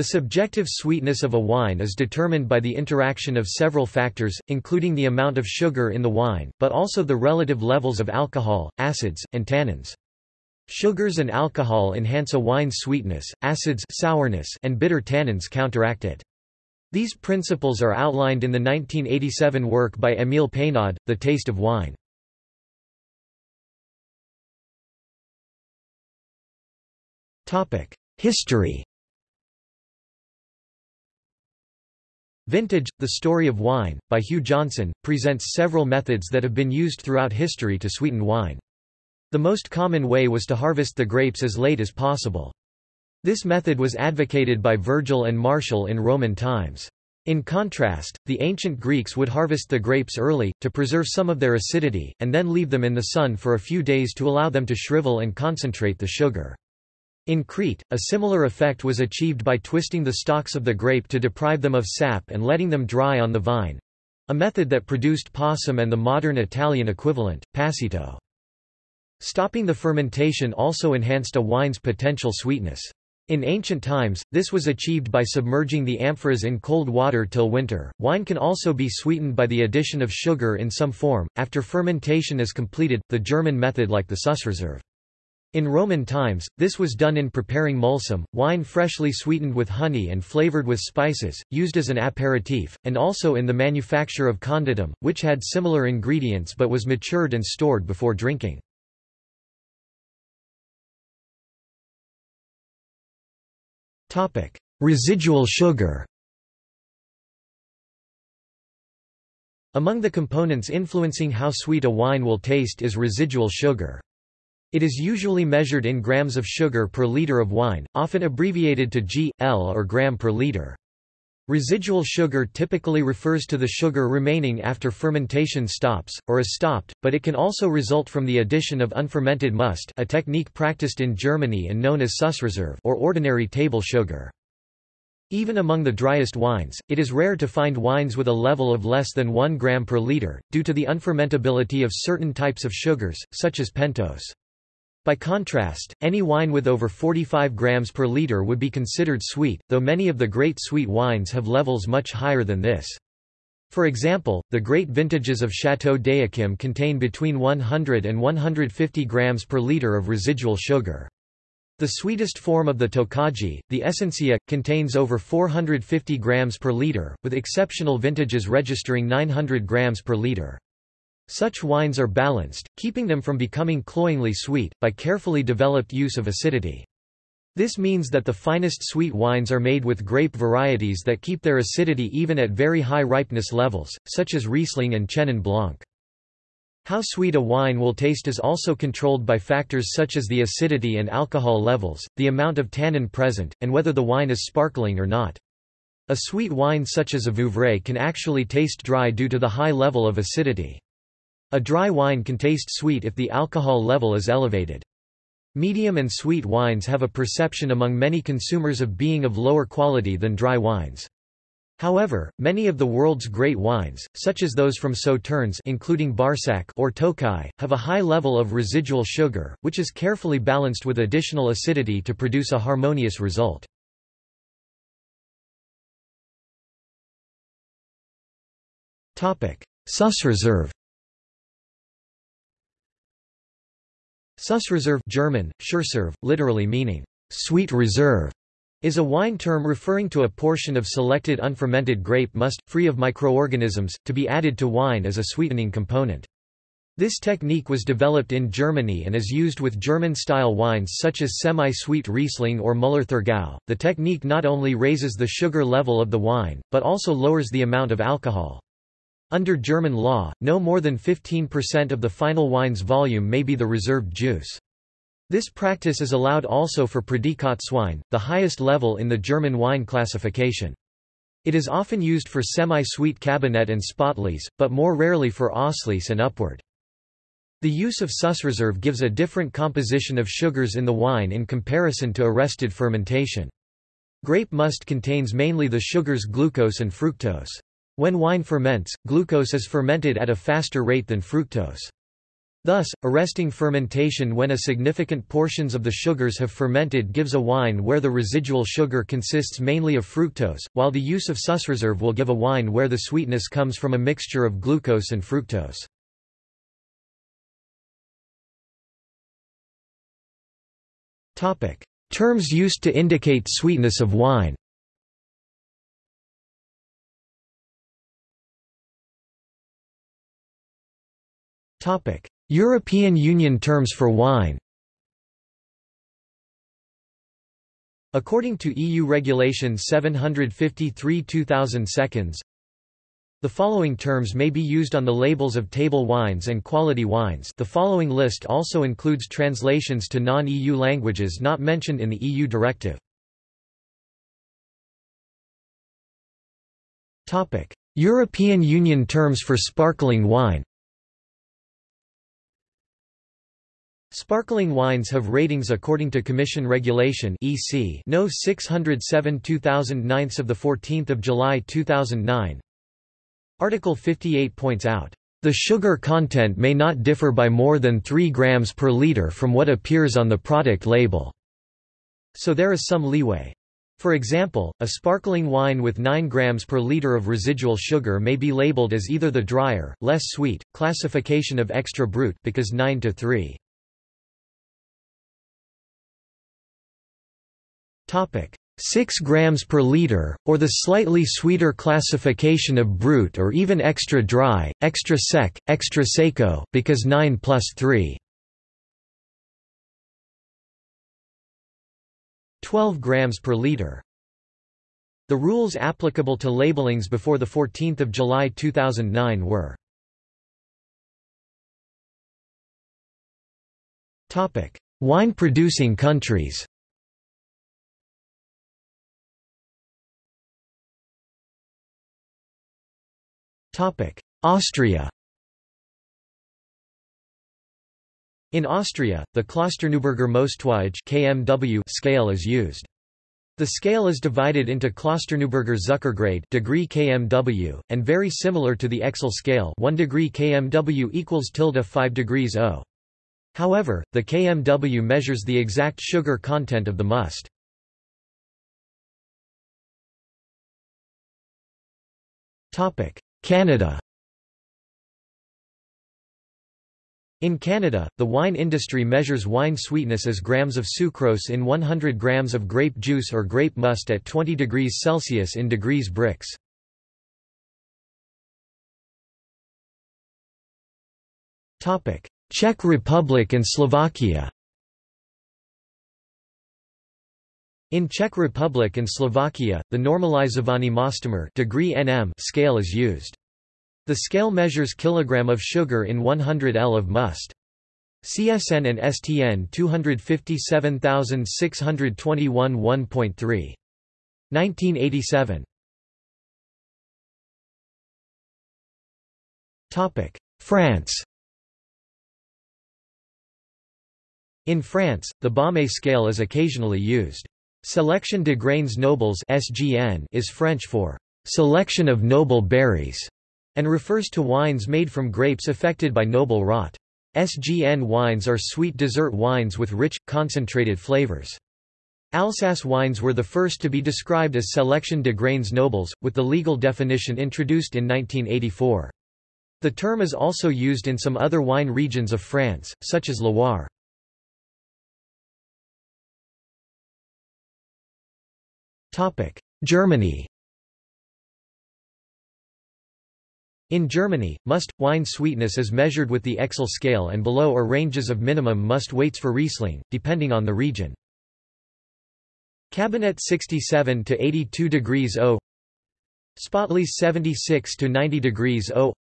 The subjective sweetness of a wine is determined by the interaction of several factors, including the amount of sugar in the wine, but also the relative levels of alcohol, acids, and tannins. Sugars and alcohol enhance a wine's sweetness, acids sourness, and bitter tannins counteract it. These principles are outlined in the 1987 work by Émile Peynaud, The Taste of Wine. History Vintage, The Story of Wine, by Hugh Johnson, presents several methods that have been used throughout history to sweeten wine. The most common way was to harvest the grapes as late as possible. This method was advocated by Virgil and Martial in Roman times. In contrast, the ancient Greeks would harvest the grapes early, to preserve some of their acidity, and then leave them in the sun for a few days to allow them to shrivel and concentrate the sugar. In Crete, a similar effect was achieved by twisting the stalks of the grape to deprive them of sap and letting them dry on the vine—a method that produced passum and the modern Italian equivalent, passito. Stopping the fermentation also enhanced a wine's potential sweetness. In ancient times, this was achieved by submerging the amphoras in cold water till winter. Wine can also be sweetened by the addition of sugar in some form, after fermentation is completed, the German method like the Sussreserve. In Roman times, this was done in preparing mulsum, wine freshly sweetened with honey and flavored with spices, used as an aperitif, and also in the manufacture of conditum, which had similar ingredients but was matured and stored before drinking. Residual sugar. Among the components influencing how sweet a wine will taste is residual sugar. It is usually measured in grams of sugar per liter of wine, often abbreviated to g, l or gram per liter. Residual sugar typically refers to the sugar remaining after fermentation stops, or is stopped, but it can also result from the addition of unfermented must a technique practiced in Germany and known as Sussreserve or ordinary table sugar. Even among the driest wines, it is rare to find wines with a level of less than 1 gram per liter, due to the unfermentability of certain types of sugars, such as pentose. By contrast, any wine with over 45 grams per liter would be considered sweet, though many of the great sweet wines have levels much higher than this. For example, the great vintages of Chateau d'Yquem contain between 100 and 150 grams per liter of residual sugar. The sweetest form of the Tokaji, the Essencia, contains over 450 grams per liter, with exceptional vintages registering 900 grams per liter. Such wines are balanced, keeping them from becoming cloyingly sweet, by carefully developed use of acidity. This means that the finest sweet wines are made with grape varieties that keep their acidity even at very high ripeness levels, such as Riesling and Chenin Blanc. How sweet a wine will taste is also controlled by factors such as the acidity and alcohol levels, the amount of tannin present, and whether the wine is sparkling or not. A sweet wine such as a Vouvray can actually taste dry due to the high level of acidity. A dry wine can taste sweet if the alcohol level is elevated. Medium and sweet wines have a perception among many consumers of being of lower quality than dry wines. However, many of the world's great wines, such as those from Sauternes including Barsac or Tokai, have a high level of residual sugar, which is carefully balanced with additional acidity to produce a harmonious result. Sussreserve Sussreserve German, Süßreserve, literally meaning, sweet reserve, is a wine term referring to a portion of selected unfermented grape must, free of microorganisms, to be added to wine as a sweetening component. This technique was developed in Germany and is used with German-style wines such as semi-sweet Riesling or Müller-Thurgau. The technique not only raises the sugar level of the wine, but also lowers the amount of alcohol. Under German law, no more than 15% of the final wine's volume may be the reserved juice. This practice is allowed also for Prädikatswein, the highest level in the German wine classification. It is often used for semi-sweet Kabinett and Spätlese, but more rarely for Auslese and upward. The use of Sussreserve gives a different composition of sugars in the wine in comparison to arrested fermentation. Grape must contains mainly the sugars glucose and fructose. When wine ferments, glucose is fermented at a faster rate than fructose. Thus, arresting fermentation when a significant portions of the sugars have fermented gives a wine where the residual sugar consists mainly of fructose, while the use of Sussreserve will give a wine where the sweetness comes from a mixture of glucose and fructose. Terms used to indicate sweetness of wine European Union terms for wine According to EU Regulation 753-2000 the following terms may be used on the labels of table wines and quality wines. The following list also includes translations to non-EU languages not mentioned in the EU directive. European Union terms for sparkling wine Sparkling wines have ratings according to Commission Regulation (EC) No. 607 2009 of the 14th of July 2009. Article 58 points out, "...the sugar content may not differ by more than 3 grams per liter from what appears on the product label." So there is some leeway. For example, a sparkling wine with 9 grams per liter of residual sugar may be labeled as either the drier, less sweet, classification of extra brut because 9 to 3. 6 grams per liter, or the slightly sweeter classification of brut or even extra dry, extra sec, extra seco, because 9 plus 3. 12 grams per liter. The rules applicable to labelings before 14 July 2009 were Wine-producing countries Austria In Austria, the Klosterneuburger Mostwaage (KMW) scale is used. The scale is divided into Klosterneuburger Zuckergrade degree kmw, and very similar to the Oechsle scale 1 degree kmw equals tilde 5 degrees O. However, the kmw measures the exact sugar content of the must. Canada In Canada, the wine industry measures wine sweetness as grams of sucrose in 100 grams of grape juice or grape must at 20 degrees Celsius in degrees Brix. Czech Republic and Slovakia In Czech Republic and Slovakia, the normalizovaný muštoměr degree nm scale is used. The scale measures kilogram of sugar in 100 L of must. CSN and STN 257621 1.3. 1987. Topic: France. In France, the Baumé scale is occasionally used. Selection de grains nobles (SGN) is French for selection of noble berries and refers to wines made from grapes affected by noble rot. SGN wines are sweet dessert wines with rich, concentrated flavors. Alsace wines were the first to be described as Selection de grains nobles, with the legal definition introduced in 1984. The term is also used in some other wine regions of France, such as Loire. Germany In Germany, must, wine sweetness is measured with the Oechsle scale and below are ranges of minimum must weights for Riesling, depending on the region. Kabinett 67 to 82 degrees O. Spätlese 76 to 90 degrees O.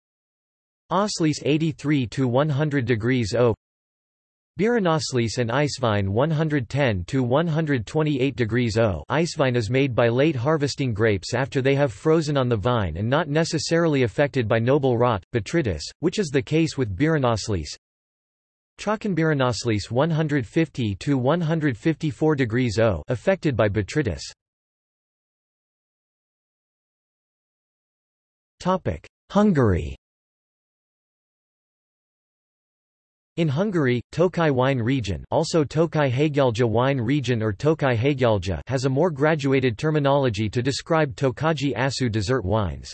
Auslese 83 to 100 degrees O Beerenauslese and Eiswein 110 to 128 degrees O. Eiswein is made by late harvesting grapes after they have frozen on the vine and not necessarily affected by noble rot, botrytis, which is the case with Beerenauslese. Trockenbeerenauslese 150 to 154 degrees O, affected by botrytis. Topic: Hungary In Hungary, Tokai wine region also Tokai Hegyalja wine region or Tokai Hegyalja has a more graduated terminology to describe Tokaji Aszú dessert wines.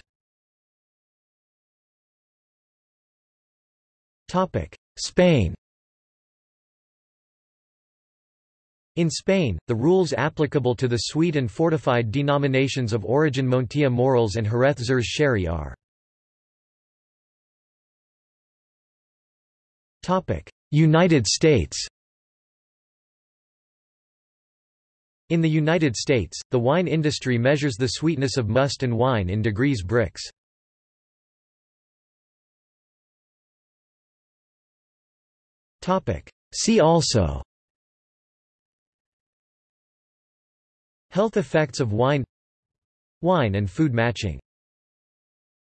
Spain In Spain, the rules applicable to the sweet and fortified denominations of origin Montilla Moriles and Jerez Xérès Sherry are United States. In the United States, the wine industry measures the sweetness of must and wine in degrees Brix. See also. Health effects of wine. Wine and food matching